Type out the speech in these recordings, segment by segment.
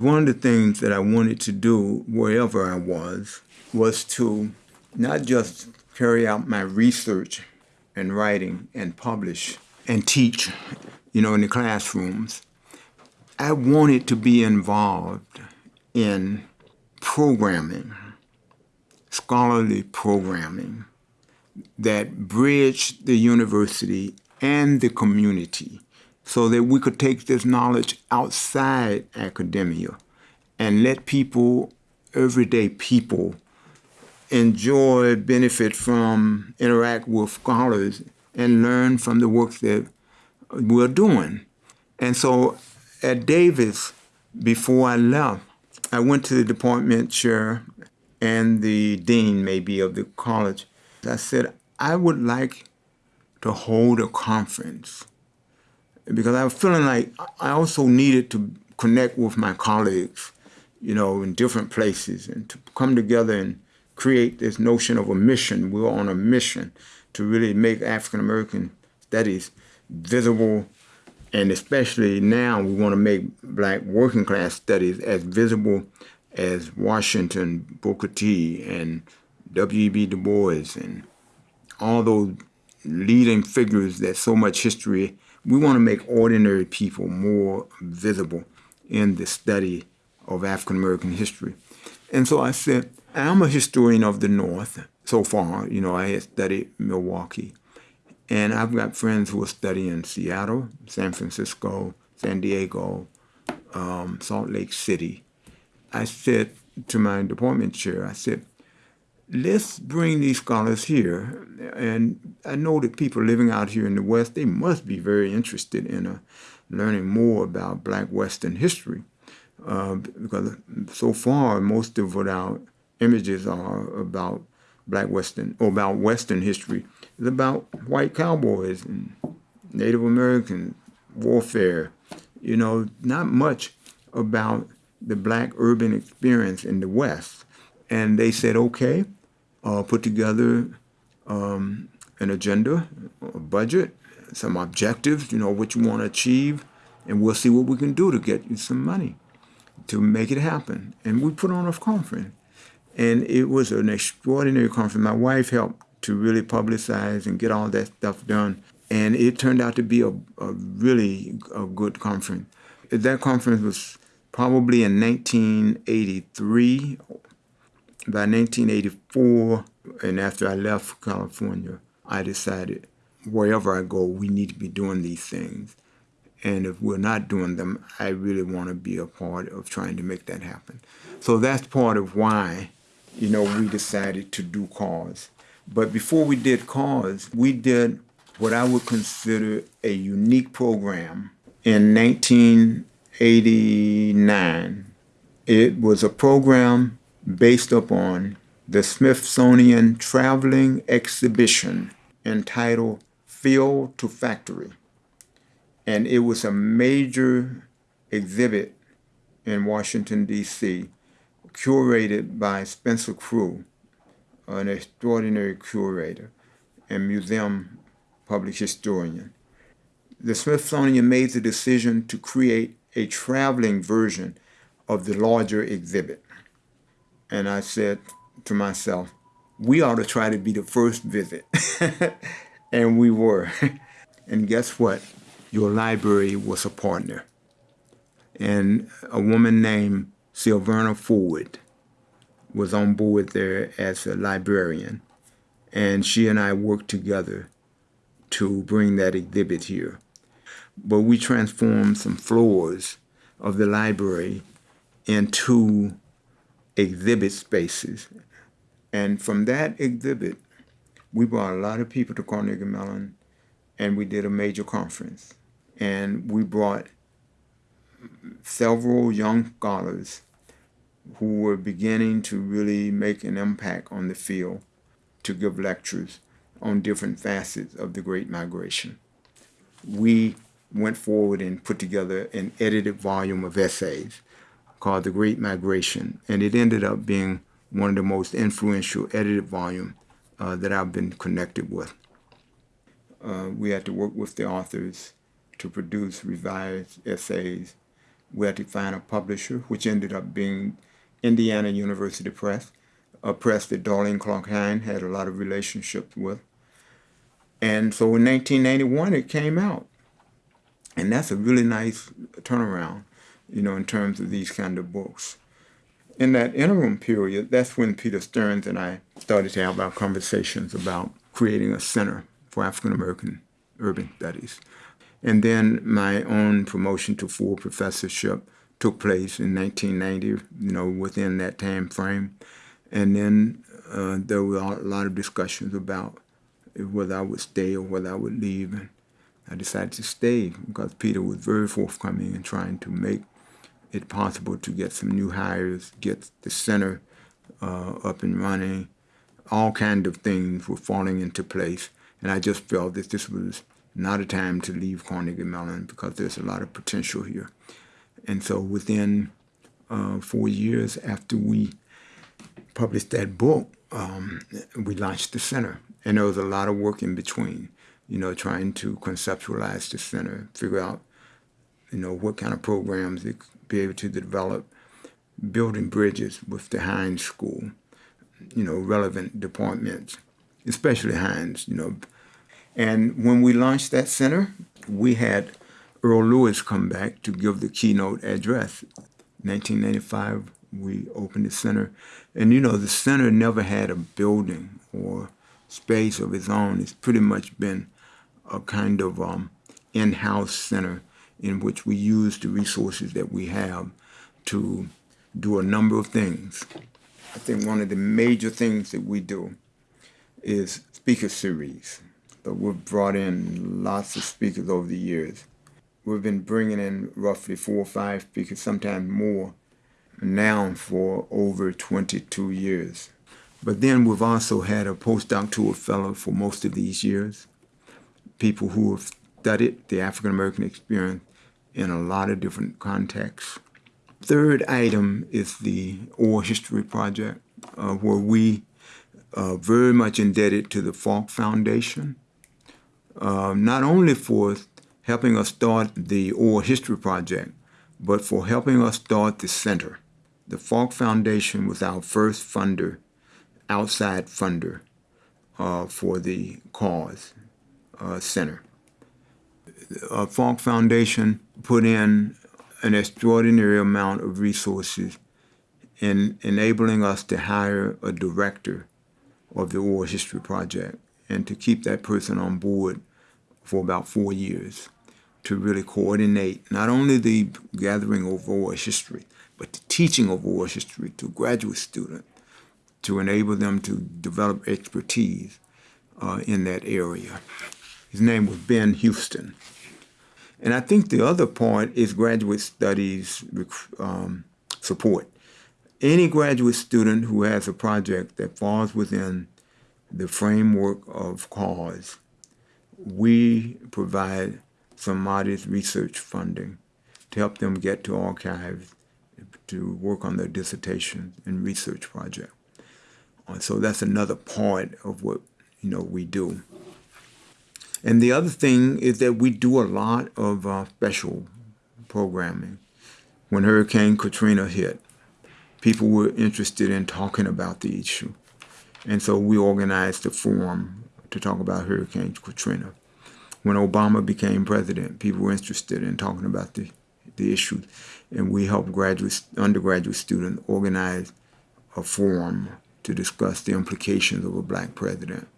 One of the things that I wanted to do wherever I was was to not just carry out my research and writing and publish and teach, you know, in the classrooms. I wanted to be involved in programming, scholarly programming that bridged the university and the community so that we could take this knowledge outside academia and let people, everyday people, enjoy, benefit from, interact with scholars, and learn from the work that we're doing. And so at Davis, before I left, I went to the department chair and the dean, maybe, of the college. I said, I would like to hold a conference because I was feeling like I also needed to connect with my colleagues, you know, in different places and to come together and create this notion of a mission. We were on a mission to really make African American studies visible and especially now we want to make black working class studies as visible as Washington, Booker T, and W.E.B. Du Bois, and all those leading figures that so much history we want to make ordinary people more visible in the study of African American history. And so I said, I'm a historian of the North so far. You know, I had studied Milwaukee. And I've got friends who are studying Seattle, San Francisco, San Diego, um, Salt Lake City. I said to my department chair, I said, let's bring these scholars here. And I know that people living out here in the West, they must be very interested in uh, learning more about Black Western history. Uh, because so far, most of what our images are about Black Western, or about Western history, is about white cowboys and Native American warfare. You know, not much about the Black urban experience in the West. And they said, okay, uh, put together um, an agenda, a budget, some objectives, you know, what you want to achieve, and we'll see what we can do to get you some money to make it happen. And we put on a conference. And it was an extraordinary conference. My wife helped to really publicize and get all that stuff done. And it turned out to be a, a really a good conference. That conference was probably in 1983 by 1984, and after I left California, I decided wherever I go, we need to be doing these things. And if we're not doing them, I really want to be a part of trying to make that happen. So that's part of why, you know, we decided to do CAUSE. But before we did CAUSE, we did what I would consider a unique program in 1989. It was a program based upon the Smithsonian Traveling Exhibition entitled Field to Factory. And it was a major exhibit in Washington, D.C., curated by Spencer Crew, an extraordinary curator and museum public historian. The Smithsonian made the decision to create a traveling version of the larger exhibit. And I said to myself, we ought to try to be the first visit. and we were. and guess what? Your library was a partner. And a woman named Sylverna Ford was on board there as a librarian. And she and I worked together to bring that exhibit here. But we transformed some floors of the library into exhibit spaces. And from that exhibit, we brought a lot of people to Carnegie Mellon and we did a major conference. And we brought several young scholars who were beginning to really make an impact on the field to give lectures on different facets of the Great Migration. We went forward and put together an edited volume of essays called The Great Migration, and it ended up being one of the most influential edited volumes uh, that I've been connected with. Uh, we had to work with the authors to produce revised essays we had to find a publisher, which ended up being Indiana University Press, a press that Darlene Clark Hine had a lot of relationships with. And so in 1991, it came out. And that's a really nice turnaround, you know, in terms of these kind of books. In that interim period, that's when Peter Stearns and I started to have our conversations about creating a center for African American urban studies. And then my own promotion to full professorship took place in 1990, you know, within that time frame. And then uh, there were a lot of discussions about whether I would stay or whether I would leave. And I decided to stay because Peter was very forthcoming in trying to make it possible to get some new hires, get the center uh, up and running. All kinds of things were falling into place. And I just felt that this was not a time to leave Carnegie Mellon because there's a lot of potential here. And so within uh, four years after we published that book, um, we launched the center. And there was a lot of work in between, you know, trying to conceptualize the center, figure out, you know, what kind of programs could be able to develop, building bridges with the Heinz School, you know, relevant departments, especially Heinz, you know, and when we launched that center, we had Earl Lewis come back to give the keynote address. 1995, we opened the center. And you know, the center never had a building or space of its own. It's pretty much been a kind of um, in-house center in which we use the resources that we have to do a number of things. I think one of the major things that we do is speaker series but we've brought in lots of speakers over the years. We've been bringing in roughly four or five speakers, sometimes more, now for over 22 years. But then we've also had a postdoctoral fellow for most of these years, people who have studied the African American experience in a lot of different contexts. Third item is the Oral History Project, uh, where we are very much indebted to the Falk Foundation uh, not only for helping us start the Oral History Project, but for helping us start the center. The Falk Foundation was our first funder, outside funder uh, for the cause uh, center. Uh, Falk Foundation put in an extraordinary amount of resources in enabling us to hire a director of the Oral History Project and to keep that person on board for about four years to really coordinate not only the gathering of oral history, but the teaching of oral history to graduate students to enable them to develop expertise uh, in that area. His name was Ben Houston. And I think the other part is graduate studies um, support. Any graduate student who has a project that falls within the framework of cause we provide some modest research funding to help them get to archives to work on their dissertation and research project. Uh, so that's another part of what you know we do. And the other thing is that we do a lot of uh, special programming. When Hurricane Katrina hit, people were interested in talking about the issue. And so we organized a forum to talk about Hurricane Katrina. When Obama became president, people were interested in talking about the, the issue, and we helped graduate, undergraduate students organize a forum to discuss the implications of a black president.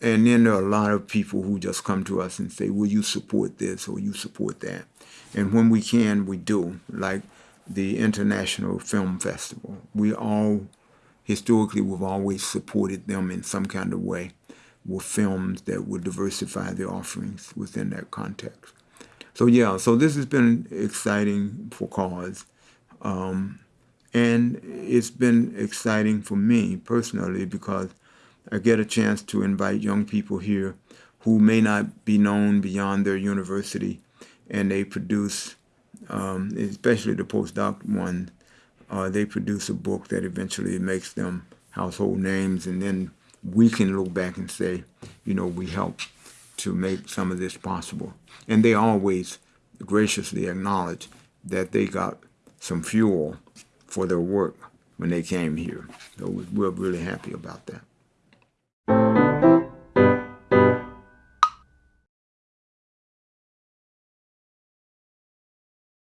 And then there are a lot of people who just come to us and say, will you support this or you support that? And when we can, we do, like the International Film Festival. We all, historically, we've always supported them in some kind of way with films that would diversify the offerings within that context. So yeah, so this has been exciting for Cause. Um, and it's been exciting for me personally because I get a chance to invite young people here who may not be known beyond their university and they produce, um, especially the postdoc one, uh, they produce a book that eventually makes them household names and then we can look back and say, you know, we helped to make some of this possible. And they always graciously acknowledge that they got some fuel for their work when they came here. So we- we're really happy about that.